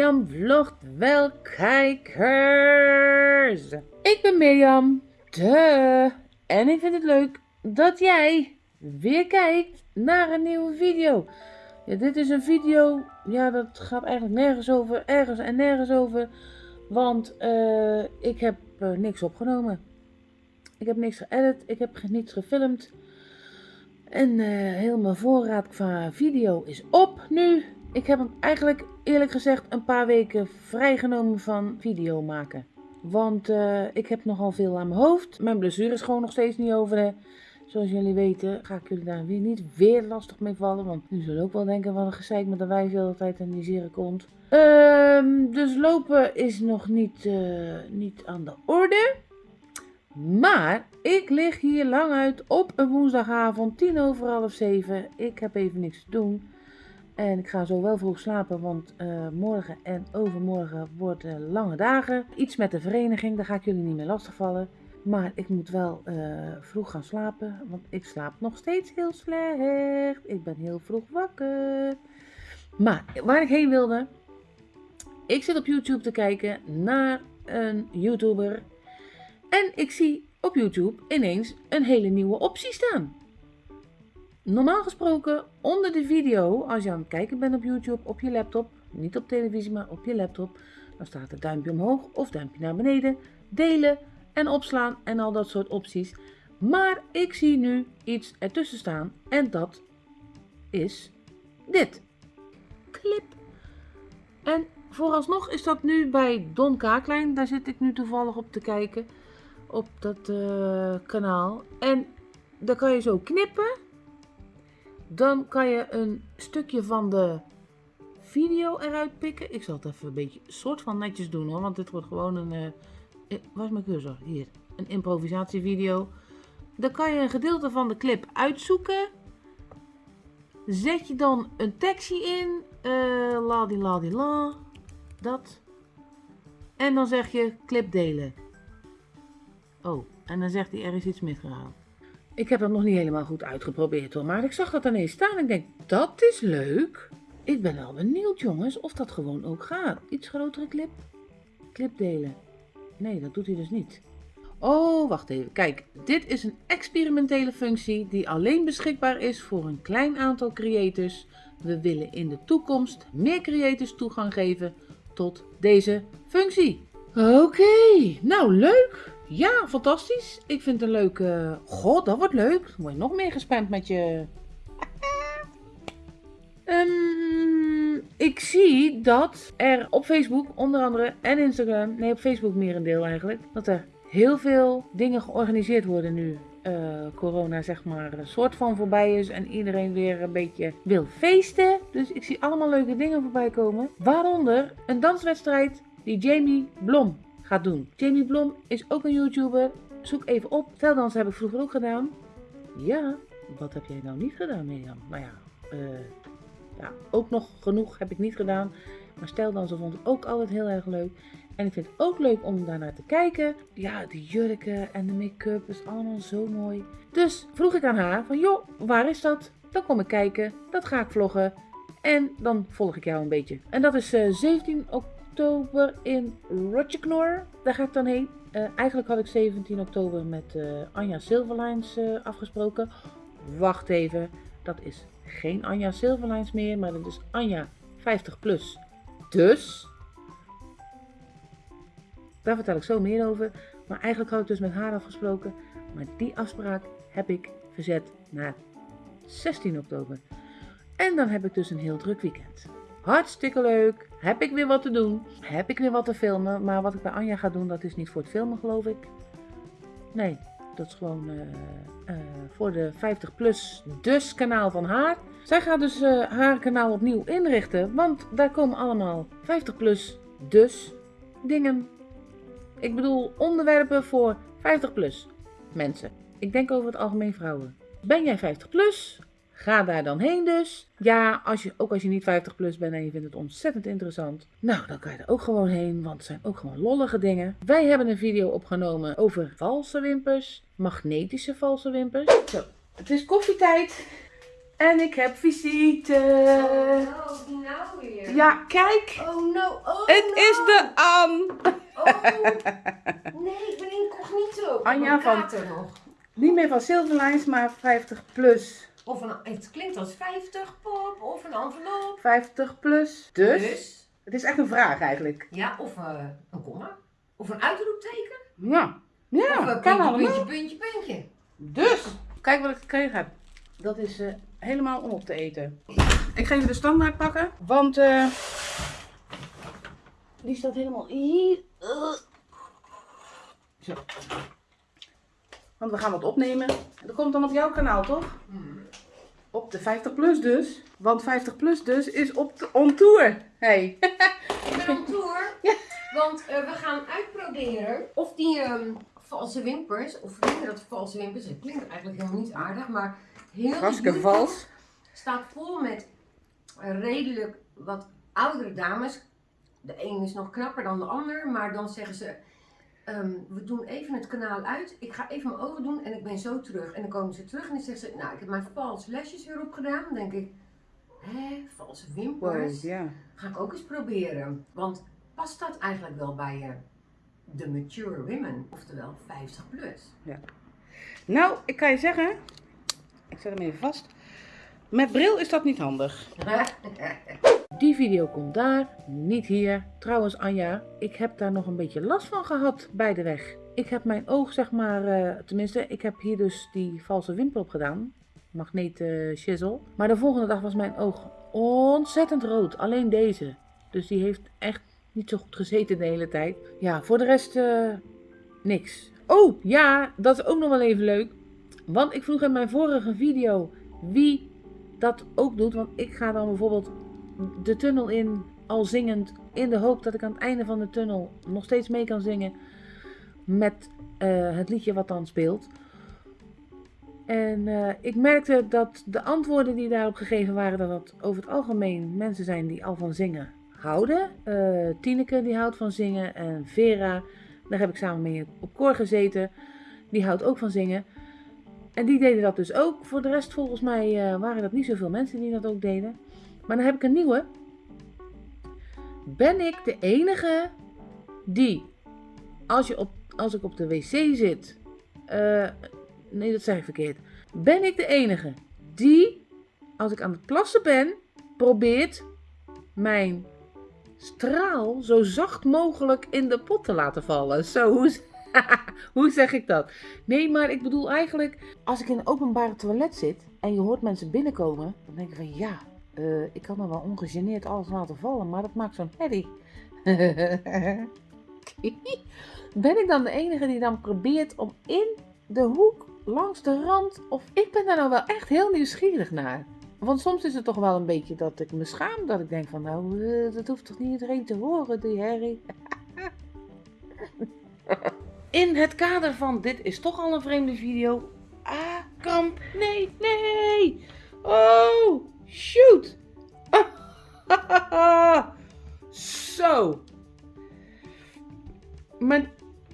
Mirjam vlogt wel kijkers. Ik ben Mirjam, de. En ik vind het leuk dat jij weer kijkt naar een nieuwe video. Ja, dit is een video, ja dat gaat eigenlijk nergens over, ergens en nergens over. Want eh, ik heb eh, niks opgenomen. Ik heb niks geëdit, ik heb niets gefilmd. En eh, heel mijn voorraad qua video is op nu. Ik heb hem eigenlijk eerlijk gezegd een paar weken vrijgenomen van video maken. Want eh, ik heb nogal veel aan mijn hoofd. Mijn blessure is gewoon nog steeds niet over. Hè. Zoals jullie weten ga ik jullie daar weer niet weer lastig mee vallen. Want nu zullen ook wel denken wat een gezeik met de wijf de hele tijd in die zere komt. Ehm, dus lopen is nog niet, eh, niet aan de orde. Maar ik lig hier lang uit op een woensdagavond, tien over half zeven. Ik heb even niks te doen. En ik ga zo wel vroeg slapen, want eh, morgen en overmorgen worden lange dagen. Iets met de vereniging, daar ga ik jullie niet meer lastigvallen. Maar ik moet wel eh, vroeg gaan slapen, want ik slaap nog steeds heel slecht. Ik ben heel vroeg wakker. Maar waar ik heen wilde, ik zit op YouTube te kijken naar een YouTuber. En ik zie op YouTube ineens een hele nieuwe optie staan. Normaal gesproken onder de video, als je aan het kijken bent op YouTube, op je laptop, niet op televisie, maar op je laptop, dan staat het duimpje omhoog of duimpje naar beneden, delen en opslaan en al dat soort opties. Maar ik zie nu iets ertussen staan en dat is dit. Clip. En vooralsnog is dat nu bij Don Kaaklijn, daar zit ik nu toevallig op te kijken, op dat eh, kanaal. En dan kan je zo knippen dan kan je een stukje van de video eruit pikken. Ik zal het even een beetje soort van netjes doen hoor. Want dit wordt gewoon een... Uh, waar is mijn cursor? Hier. Een improvisatievideo. Dan kan je een gedeelte van de clip uitzoeken. Zet je dan een tekstje in. Uh, la di la di la. Dat. En dan zeg je clip delen. Oh, en dan zegt hij er is iets misgegaan. Ik heb dat nog niet helemaal goed uitgeprobeerd hoor, maar ik zag dat ineens staan en ik denk, dat is leuk. Ik ben wel benieuwd jongens of dat gewoon ook gaat. Iets grotere clip? Clip delen. Nee, dat doet hij dus niet. Oh, wacht even. Kijk, dit is een experimentele functie die alleen beschikbaar is voor een klein aantal creators. We willen in de toekomst meer creators toegang geven tot deze functie. Oké, nou leuk. Ja, fantastisch. Ik vind het een leuke... God, dat wordt leuk. Dan word je nog meer gespamd met je... um, ik zie dat er op Facebook onder andere en Instagram... Nee, op Facebook meer een deel eigenlijk. Dat er heel veel dingen georganiseerd worden nu. Uh, corona zeg maar een soort van voorbij is en iedereen weer een beetje wil feesten. Dus ik zie allemaal leuke dingen voorbij komen. Waaronder een danswedstrijd die Jamie Blom gaat doen. Jamie Blom is ook een YouTuber. Zoek even op. Veldans heb ik vroeger ook gedaan. Ja, wat heb jij nou niet gedaan, Mirjam? Nou ja, uh, ja, ook nog genoeg heb ik niet gedaan. Maar steldansen vond ik ook altijd heel erg leuk. En ik vind het ook leuk om daarnaar te kijken. Ja, de jurken en de make-up is allemaal zo mooi. Dus vroeg ik aan haar van, joh, waar is dat? Dan kom ik kijken, dat ga ik vloggen. En dan volg ik jou een beetje. En dat is uh, eh, 17 oktober oktober in Rocheknor. Daar ga ik dan heen. Uh, eigenlijk had ik 17 oktober met uh, Anja Silverlines uh, afgesproken. Wacht even, dat is geen Anja Silverlines meer, maar dat is Anja 50 plus. Dus, daar vertel ik zo meer over. Maar eigenlijk had ik dus met haar afgesproken. Maar die afspraak heb ik verzet naar 16 oktober. En dan heb ik dus een heel druk weekend. Hartstikke leuk. Heb ik weer wat te doen. Heb ik weer wat te filmen. Maar wat ik bij Anja ga doen, dat is niet voor het filmen, geloof ik. Nee, dat is gewoon uh, uh, voor de 50 plus dus kanaal van haar. Zij gaat dus uh, haar kanaal opnieuw inrichten. Want daar komen allemaal 50 plus dus dingen. Ik bedoel onderwerpen voor 50 plus mensen. Ik denk over het algemeen vrouwen. Ben jij 50 plus? Ga daar dan heen dus. Ja, als je, ook als je niet 50 plus bent en je vindt het ontzettend interessant. Nou, dan kan je er ook gewoon heen, want het zijn ook gewoon lollige dingen. Wij hebben een video opgenomen over valse wimpers. Magnetische valse wimpers. Zo, het is koffietijd. En ik heb visite. Oh, nou weer. Ja, kijk. Oh no, oh Het no. is de An. Oh. Nee, ik ben incognito. Anja van- nog. Niet meer van Silverlines, maar 50 plus. Of een, het klinkt als 50 pop of een envelop. 50 plus. Dus, het is echt een vraag eigenlijk. Ja, of eh, een komma. Of een uitroepteken. Ja. of Ja, een kan puntje, allemaal. puntje, puntje, puntje. Dus, kijk wat ik gekregen heb. Dat is eh, helemaal om op te eten. Ik ga even de standaard pakken, want eh, die staat helemaal hier. Zo. Want we gaan wat opnemen. Dat komt dan op jouw kanaal, toch? Op de 50 plus dus. Want 50 plus dus is op de on tour. Hey. Ik ben op tour. Ja. Want eh, we gaan uitproberen of die ehm, valse wimpers, of vinden dat valse wimpers, het klinkt eigenlijk helemaal niet aardig, maar heel Hartstikke YouTube vals. staat vol met redelijk wat oudere dames. De een is nog knapper dan de ander, maar dan zeggen ze, ehm, we doen even het kanaal uit, ik ga even mijn ogen doen en ik ben zo terug. En dan komen ze terug en dan zeggen ze, nou ik heb mijn valse lesjes weer opgedaan. Dan denk ik, hè, valse wimpers? Wow, ja. Ga ik ook eens proberen. Want past dat eigenlijk wel bij je de mature women, oftewel 50 plus? Nou, ik kan je zeggen. Ik zet hem even vast. Met bril is dat niet handig. Die video komt daar, niet hier. Trouwens, Anja, ik heb daar nog een beetje last van gehad bij de weg. Ik heb mijn oog, zeg maar, eh, tenminste, ik heb hier dus die valse wimpel op gedaan. Magneet chisel. Maar de volgende dag was mijn oog ontzettend rood. Alleen deze. Dus die heeft echt niet zo goed gezeten de hele tijd. Ja, voor de rest eh, niks. Oh, ja, dat is ook nog wel even leuk. Want ik vroeg in mijn vorige video wie dat ook doet. Want ik ga dan bijvoorbeeld de tunnel in, al zingend, in de hoop dat ik aan het einde van de tunnel nog steeds mee kan zingen met eh, het liedje wat dan speelt. En eh, ik merkte dat de antwoorden die daarop gegeven waren, dat dat over het algemeen mensen zijn die al van zingen houden. Eh Tineke die houdt van zingen en Vera, daar heb ik samen mee op koor gezeten, die houdt ook van zingen. En die deden dat dus ook. Voor de rest volgens mij waren dat niet zoveel mensen die dat ook deden. Maar dan heb ik een nieuwe. Ben ik de enige die, als, je op, als ik op de wc zit... eh, nee, dat zeg ik verkeerd. Ben ik de enige die, als ik aan het plassen ben, probeert mijn straal zo zacht mogelijk in de pot te laten vallen? Zo, hoe, hoe zeg ik dat? Nee, maar ik bedoel eigenlijk, als ik in een openbare toilet zit en je hoort mensen binnenkomen, dan denk ik van ja, eh, ik kan er wel ongegeneerd alles laten vallen, maar dat maakt zo'n herrie. ben ik dan de enige die dan probeert om in de hoek, langs de rand, of ik ben daar nou wel echt heel nieuwsgierig naar. Want soms is het toch wel een beetje dat ik me schaam, dat ik denk van nou, eh, dat hoeft toch niet iedereen te horen, die herrie. In het kader van dit is toch al een vreemde video. Ah, kramp. Nee, nee. Oh, shoot. Zo. Mijn,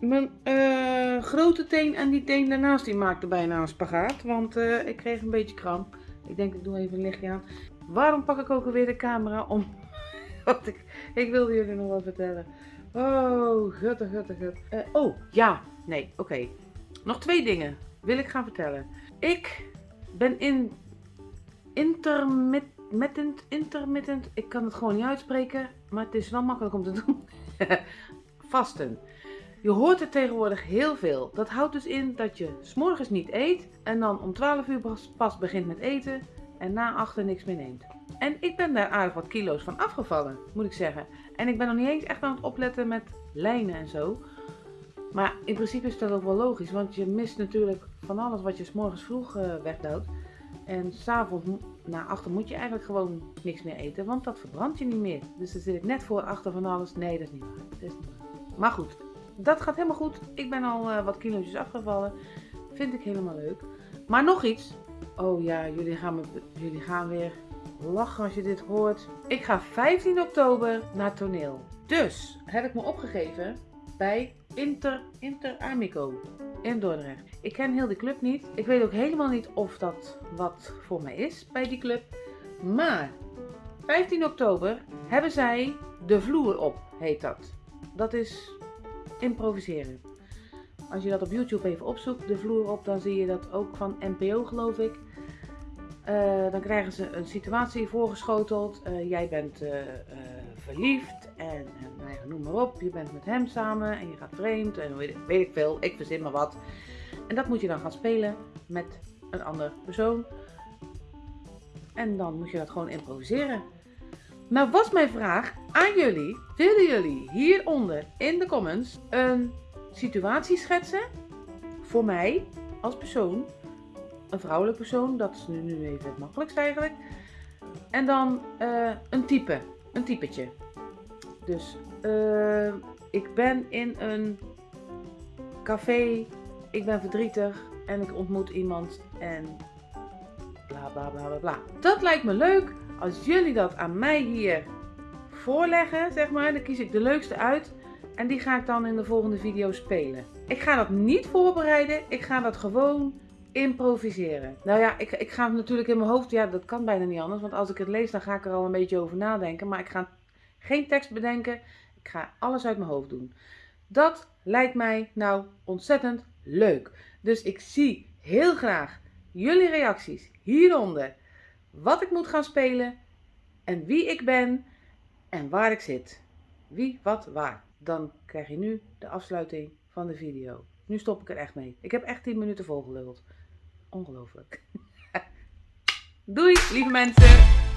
mijn eh, grote teen en die teen daarnaast die maakte bijna een spagaat. Want eh, ik kreeg een beetje kramp. Ik denk ik doe even een lichtje aan. Waarom pak ik ook alweer de camera om... Want ik, ik wilde jullie nog wat vertellen. Oh, gutte, gutte, gut. Eh, oh, ja. Nee, oké. Nog twee dingen wil ik gaan vertellen. Ik ben in intermittent, intermittent, ik kan het gewoon niet uitspreken, maar het is wel makkelijk om te doen. Vasten. Je hoort het tegenwoordig heel veel. Dat houdt dus in dat je s'morgens niet eet en dan om 12 uur pas- begint met eten en na achter niks meer neemt. En ik ben daar aardig wat kilo's van afgevallen, moet ik zeggen. En ik ben nog niet eens echt aan het opletten met lijnen en zo. Maar in principe is dat ook wel logisch, want je mist natuurlijk van alles wat je s'morgens vroeg eh wegduwt. En s'avonds na achter moet je eigenlijk gewoon niks meer eten, want dat verbrandt je niet meer. Dus dan zit ik net voor achter van alles. Nee, dat is niet waar. Dat is niet waar. Maar goed, dat gaat helemaal goed. Ik ben al eh, wat kilo's afgevallen. Vind ik helemaal leuk. Maar nog iets. Oh ja, jullie gaan, me, jullie gaan weer lachen als je dit hoort. Ik ga 15 oktober naar toneel. Dus heb ik me opgegeven bij Inter, Inter Amico. In Dordrecht. Ik ken heel die club niet. Ik weet ook helemaal niet of dat wat voor mij is bij die club. Maar 15 oktober hebben zij de vloer op, heet dat. Dat is improviseren. Als je dat op YouTube even opzoekt, de vloer op, dan zie je dat ook van NPO geloof ik. Uh, dan krijgen ze een situatie voorgeschoteld. Uh, jij bent uh, verliefd en, en nou ja, noem maar op. Je bent met hem samen en je gaat vreemd en weet, ik veel. Ik verzin maar wat. En dat moet je dan gaan spelen met een andere persoon. En dan moet je dat gewoon improviseren. Nou was mijn vraag aan jullie. Willen jullie hieronder in de comments een situatie schetsen voor mij als persoon? Een vrouwelijk persoon, dat is nu, nu even het makkelijkst eigenlijk. En dan uh, een type, een typetje. Dus uh, ik ben in een café, ik ben verdrietig en ik ontmoet iemand en bla bla bla bla bla. Dat lijkt me leuk als jullie dat aan mij hier voorleggen, zeg maar. Dan kies ik de leukste uit en die ga ik dan in de volgende video spelen. Ik ga dat niet voorbereiden, ik ga dat gewoon improviseren. Nou ja, ik, ik ga het natuurlijk in mijn hoofd, ja dat kan bijna niet anders, want als ik het lees dan ga ik er al een beetje over nadenken. Maar ik ga geen tekst bedenken, ik ga alles uit mijn hoofd doen. Dat lijkt mij nou ontzettend leuk. Dus ik zie heel graag jullie reacties hieronder. Wat ik moet gaan spelen en wie ik ben en waar ik zit. Wie, wat, waar. Dan krijg je nu de afsluiting van de video. Nu stop ik er echt mee. Ik heb echt 10 minuten volgeluld. Ongelooflijk. Doei, lieve mensen.